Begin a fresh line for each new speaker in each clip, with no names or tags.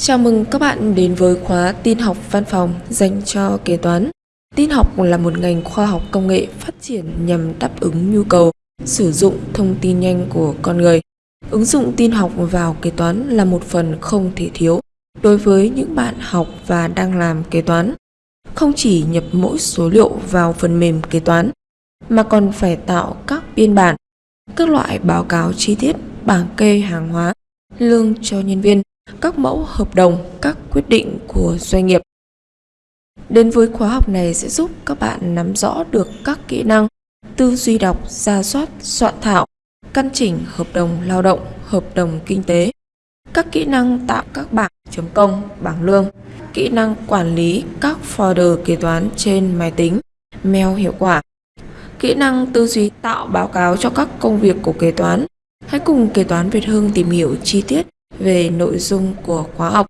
Chào mừng các bạn đến với khóa tin học văn phòng dành cho kế toán. Tin học là một ngành khoa học công nghệ phát triển nhằm đáp ứng nhu cầu sử dụng thông tin nhanh của con người. Ứng dụng tin học vào kế toán là một phần không thể thiếu đối với những bạn học và đang làm kế toán. Không chỉ nhập mỗi số liệu vào phần mềm kế toán, mà còn phải tạo các biên bản, các loại báo cáo chi tiết, bảng kê hàng hóa, lương cho nhân viên, các mẫu hợp đồng, các quyết định của doanh nghiệp. Đến với khóa học này sẽ giúp các bạn nắm rõ được các kỹ năng tư duy đọc, ra soát, soạn thảo, căn chỉnh hợp đồng lao động, hợp đồng kinh tế, các kỹ năng tạo các bảng chấm công, bảng lương, kỹ năng quản lý các folder kế toán trên máy tính, mail hiệu quả, kỹ năng tư duy tạo báo cáo cho các công việc của kế toán. Hãy cùng kế toán Việt Hưng tìm hiểu chi tiết về nội dung của khóa học.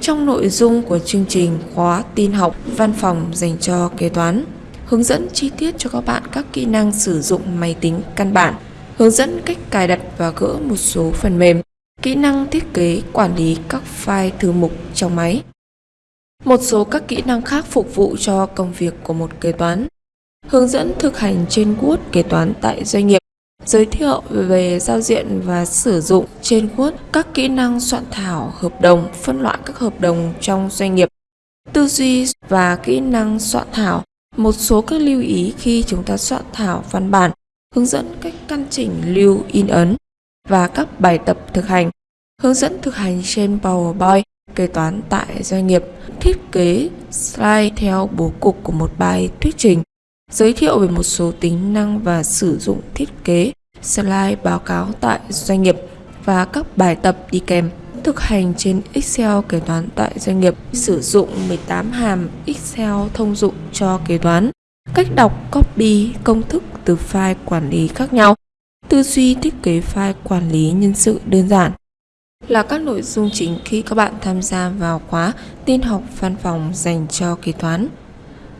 Trong nội dung của chương trình khóa tin học văn phòng dành cho kế toán, hướng dẫn chi tiết cho các bạn các kỹ năng sử dụng máy tính căn bản, hướng dẫn cách cài đặt và gỡ một số phần mềm, kỹ năng thiết kế quản lý các file thư mục trong máy. Một số các kỹ năng khác phục vụ cho công việc của một kế toán. Hướng dẫn thực hành trên Word kế toán tại doanh nghiệp giới thiệu về giao diện và sử dụng trên Word các kỹ năng soạn thảo hợp đồng, phân loại các hợp đồng trong doanh nghiệp, tư duy và kỹ năng soạn thảo, một số các lưu ý khi chúng ta soạn thảo văn bản, hướng dẫn cách căn chỉnh lưu in ấn và các bài tập thực hành, hướng dẫn thực hành trên PowerPoint, kế toán tại doanh nghiệp, thiết kế slide theo bố cục của một bài thuyết trình, giới thiệu về một số tính năng và sử dụng thiết kế, slide báo cáo tại doanh nghiệp và các bài tập đi kèm thực hành trên Excel kế toán tại doanh nghiệp. Sử dụng 18 hàm Excel thông dụng cho kế toán. Cách đọc copy công thức từ file quản lý khác nhau. Tư duy thiết kế file quản lý nhân sự đơn giản là các nội dung chính khi các bạn tham gia vào khóa tin học văn phòng dành cho kế toán.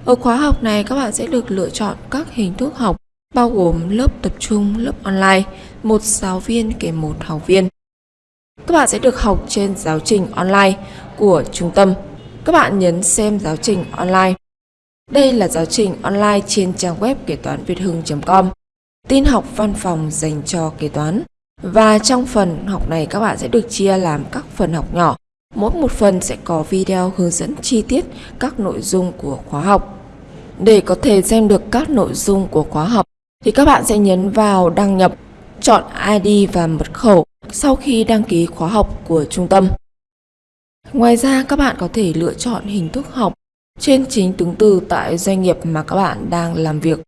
Ở khóa học này các bạn sẽ được lựa chọn các hình thức học bao gồm lớp tập trung, lớp online, một giáo viên kèm một học viên. Các bạn sẽ được học trên giáo trình online của trung tâm. Các bạn nhấn xem giáo trình online. Đây là giáo trình online trên trang web kế toán việt hưng.com. Tin học văn phòng dành cho kế toán. Và trong phần học này các bạn sẽ được chia làm các phần học nhỏ. Mỗi một phần sẽ có video hướng dẫn chi tiết các nội dung của khóa học. Để có thể xem được các nội dung của khóa học, thì các bạn sẽ nhấn vào đăng nhập, chọn ID và mật khẩu sau khi đăng ký khóa học của trung tâm. Ngoài ra các bạn có thể lựa chọn hình thức học trên chính tướng từ tại doanh nghiệp mà các bạn đang làm việc.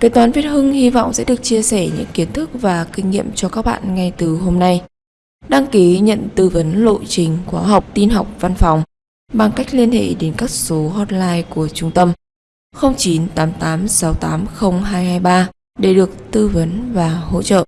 Kế toán Việt Hưng hy vọng sẽ được chia sẻ những kiến thức và kinh nghiệm cho các bạn ngay từ hôm nay. Đăng ký nhận tư vấn lộ trình khóa học, tin học, văn phòng bằng cách liên hệ đến các số hotline của trung tâm 0988680223 để được tư vấn và hỗ trợ.